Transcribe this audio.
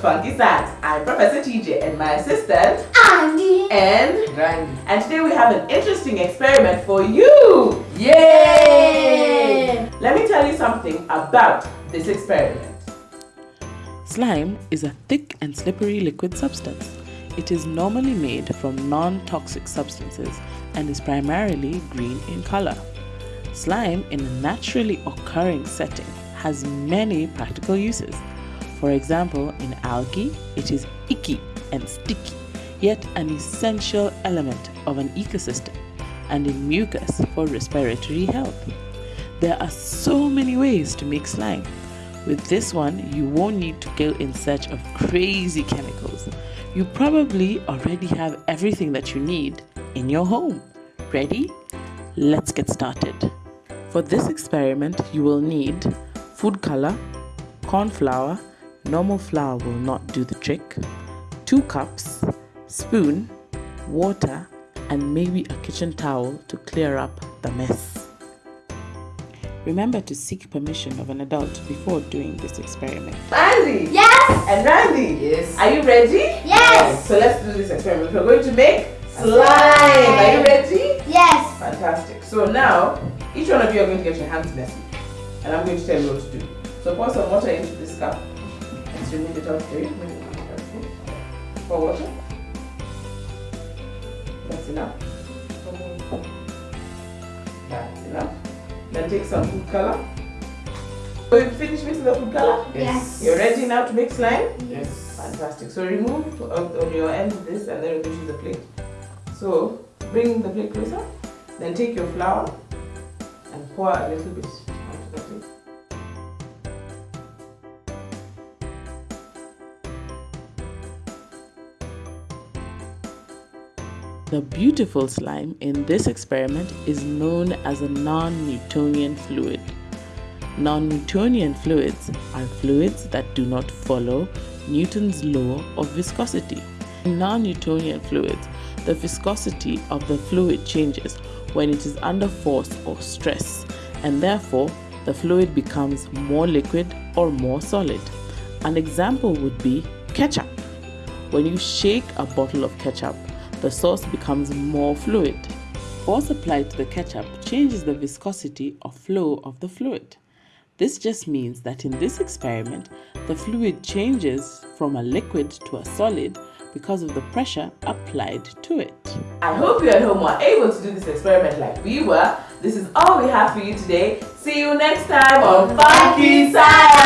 Funky Science. I'm Professor TJ and my assistant Andy and Randy. and today we have an interesting experiment for you. Yay! Let me tell you something about this experiment. Slime is a thick and slippery liquid substance. It is normally made from non toxic substances and is primarily green in color. Slime, in a naturally occurring setting, has many practical uses. For example, in algae, it is icky and sticky, yet an essential element of an ecosystem, and in mucus for respiratory health. There are so many ways to make slime. With this one, you won't need to go in search of crazy chemicals. You probably already have everything that you need in your home. Ready? Let's get started. For this experiment, you will need food color, corn flour, normal flour will not do the trick, 2 cups, spoon, water, and maybe a kitchen towel to clear up the mess. Remember to seek permission of an adult before doing this experiment. Andy Yes and Randy. Yes. Are you ready? Yes So let's do this experiment. We're going to make slime. Are you ready? Yes Fantastic. So now, each one of you are going to get your hands messy. And I'm going to tell you what to do. So pour some water into this cup. And so move it out for you. Move it out for water. That's enough. That's enough. Then take some food color. So you finish mixing the food color? Yes. You're ready now to make slime? Yes. Fantastic. So remove on, on your end this and then we'll use the plate. So bring the plate closer. Then take your flour and pour a little bit The beautiful slime in this experiment is known as a non-Newtonian fluid. Non-Newtonian fluids are fluids that do not follow Newton's law of viscosity. In non-Newtonian fluids, the viscosity of the fluid changes when it is under force or stress, and therefore the fluid becomes more liquid or more solid. An example would be ketchup. When you shake a bottle of ketchup, the sauce becomes more fluid. Force applied to the ketchup changes the viscosity or flow of the fluid. This just means that in this experiment, the fluid changes from a liquid to a solid because of the pressure applied to it. I hope you at home were able to do this experiment like we were. This is all we have for you today. See you next time on Funky Science.